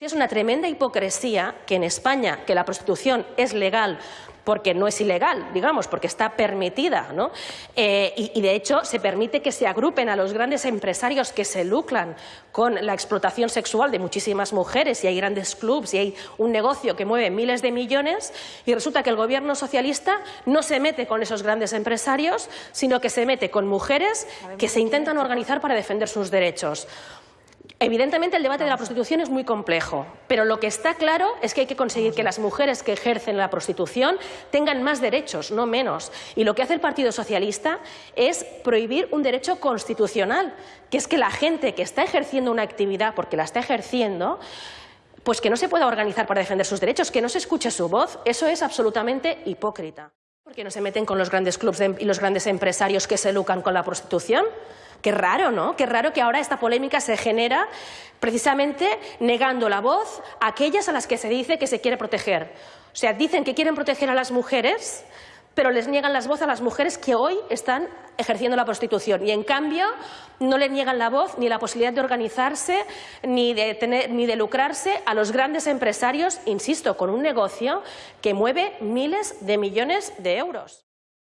Es una tremenda hipocresía que en España, que la prostitución es legal porque no es ilegal, digamos, porque está permitida, ¿no? Eh, y, y, de hecho se permite que se agrupen a los grandes empresarios que se lucran con la explotación sexual de muchísimas mujeres y hay grandes clubs y hay un negocio que mueve miles de millones y resulta que el gobierno socialista no se mete con esos grandes empresarios, sino que se mete con mujeres que se intentan organizar para defender sus derechos. Evidentemente el debate de la prostitución es muy complejo, pero lo que está claro es que hay que conseguir que las mujeres que ejercen la prostitución tengan más derechos, no menos. Y lo que hace el Partido Socialista es prohibir un derecho constitucional, que es que la gente que está ejerciendo una actividad, porque la está ejerciendo, pues que no se pueda organizar para defender sus derechos, que no se escuche su voz, eso es absolutamente hipócrita. ¿Por qué no se meten con los grandes clubes y los grandes empresarios que se lucran con la prostitución? Qué raro, ¿no? Qué raro que ahora esta polémica se genera precisamente negando la voz a aquellas a las que se dice que se quiere proteger. O sea, dicen que quieren proteger a las mujeres, pero les niegan la voz a las mujeres que hoy están ejerciendo la prostitución. Y, en cambio, no le niegan la voz ni la posibilidad de organizarse ni de, tener, ni de lucrarse a los grandes empresarios, insisto, con un negocio que mueve miles de millones de euros.